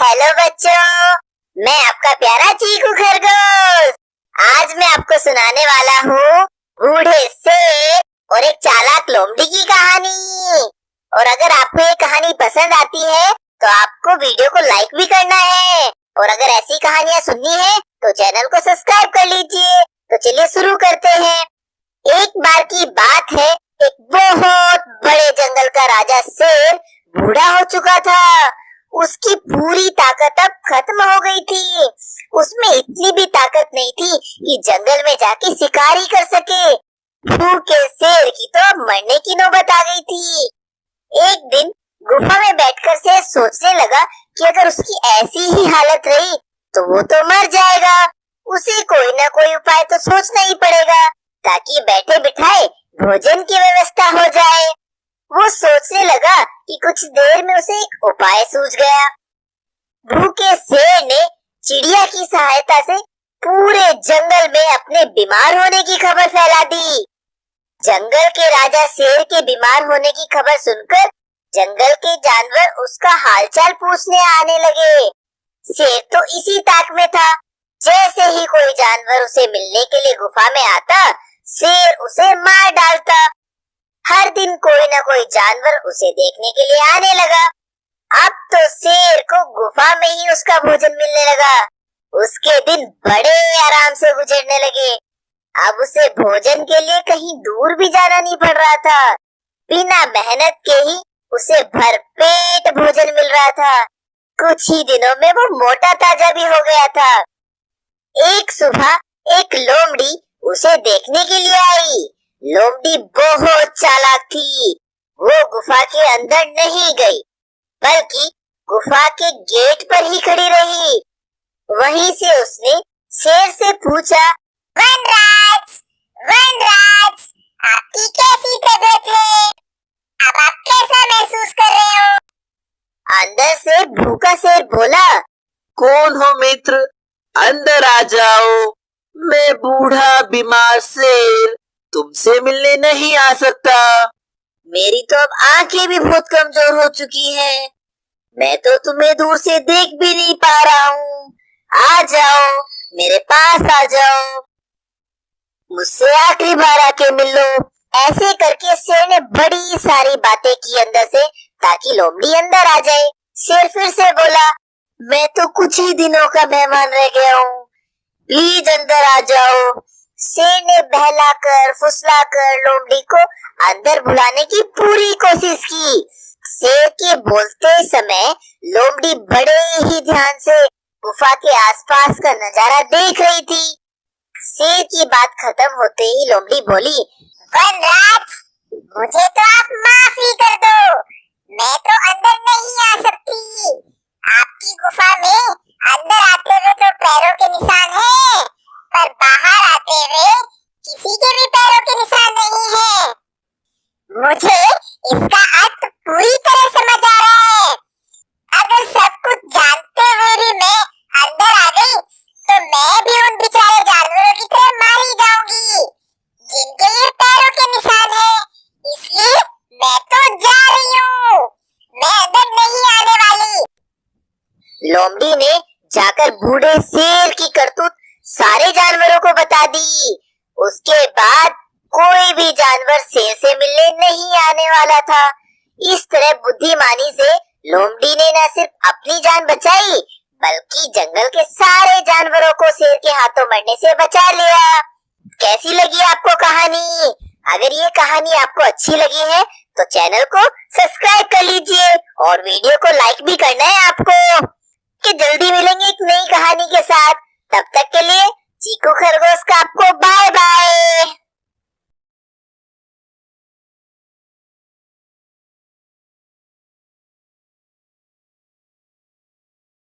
Hello बच्चों, मैं आपका प्यारा चीकू खरगोश। आज मैं आपको सुनाने वाला हूँ बूढ़े शेर और एक चालाक लोमड़ी की कहानी। और अगर आपको ये कहानी पसंद आती है तो आपको वीडियो को लाइक भी करना है। और अगर ऐसी कहानियाँ सुननी है तो चैनल को सब्सक्राइब कर लीजिए। तो चलिए शुरू करते हैं। एक बार की बात है, एक बहुत बड़े जंगल का राजा शेर बूढ़ा हो चुका था। उसकी पूरी ताकत अब खत्म हो गई थी। उसमें इतनी भी ताकत नहीं थी कि जंगल में जाके शिकारी कर सके। भूखे शेर की तो अब मरने की नौबत आ गई थी। एक दिन गुफा में बैठकर शेर सोचने लगा कि अगर उसकी ऐसी ही हालत रही तो वो तो मर जाएगा। उसे कोई ना कोई उपाय तो सोचना ही पड़ेगा, ताकि बैठे बिठाए भोजन की व्यवस्था हो जाए। वो सोचने लगा कि कुछ देर में उसे एक उपाय सूझ गया। भूखे शेर ने चिड़िया की सहायता से पूरे जंगल में अपने बीमार होने की खबर फैला दी। जंगल के राजा शेर के बीमार होने की खबर सुनकर जंगल के जानवर उसका हालचाल पूछने आने लगे। शेर तो इसी ताक में था। जैसे ही कोई जानवर उसे मिलने के लिए गुफा में आता शेर उसे मार डालता। हर दिन कोई न कोई जानवर उसे देखने के लिए आने लगा। अब तो शेर को गुफा में ही उसका भोजन मिलने लगा। उसके दिन बड़े आराम से गुजरने लगे। अब उसे भोजन के लिए कहीं दूर भी जाना नहीं पड़ रहा था। बिना मेहनत के ही उसे भरपेट भोजन मिल रहा था। कुछ ही दिनों में वो मोटा ताज़ा भी हो गया था। एक सुबह एक लोमड़ी उसे देखने के लिए आई। लोमड़ी बहुत चालाक थी। वो गुफा के अंदर नहीं गई, बल्कि गुफा के गेट पर ही खड़ी रही। वहीं से उसने शेर से पूछा, वनराज वनराज, आपकी कैसी तबीयत है? अब आप कैसा महसूस कर रहे हो? अंदर से भूखा शेर बोला, कौन हो मित्र? अंदर आ जाओ। मैं बूढ़ा, बीमार शेर। तुमसे मिलने नहीं आ सकता। मेरी तो अब आँखें भी बहुत कमज़ोर हो चुकी हैं। मैं तो तुम्हें दूर से देख भी नहीं पा रहा हूँ। आ जाओ, मेरे पास आ जाओ। मुझसे आखिरी बार आके मिल लो। ऐसे करके शेर ने बड़ी सारी बातें की अंदर से, ताकि लोमड़ी अंदर आ जाए। शेर फिर से बोला, मैं तो कुछ ही दिनों का मेहमान रह गया हूँ। प्लीज़ अंदर आ जाओ। शेर ने बहलाकर, फुसलाकर लोमड़ी को अंदर बुलाने की पूरी कोशिश की। शेर के बोलते समय लोमड़ी बड़े ही ध्यान से गुफा के आसपास का नज़ारा देख रही थी। शेर की बात खत्म होते ही लोमड़ी बोली वनराज मुझे तो आप माफ़ी कर दो। मैं तो अंदर नहीं आ सकती आपकी गुफा में अंदर आते हुए तो पैरों के निशान हैं पर बाहर आते हुए किसी के भी पैरों के निशान नहीं है मुझे इसका अर्थ पूरी तरह समझ आ रहा है। अगर सब कुछ जानते हुए भी मैं अंदर आ गई तो मैं भी उन बेचारे जानवरों की तरह मारी जाऊँगी, जिनके ये पैरों के निशान है। इसलिए मैं तो जा रही हूँ। मैं अंदर नहीं आने वाली। लोमड़ी ने जाकर बूढ़े शेर की करतूत सारे जानवरों को बता दी। उसके बाद कोई भी जानवर शेर से मिलने नहीं आने वाला था। इस तरह बुद्धिमानी से लोमड़ी ने न सिर्फ़ अपनी जान बचाई, बल्कि जंगल के सारे जानवरों को शेर के हाथों मरने से बचा लिया। कैसी लगी आपको कहानी? अगर ये कहानी आपको अच्छी लगी है तो चैनल को सब्सक्राइब कर लीजिए और वीडियो को लाइक भी करना है आपको। कि जल्दी मिलेंगे एक नई कहानी के साथ। तब तक के लिए चीकू खरगोश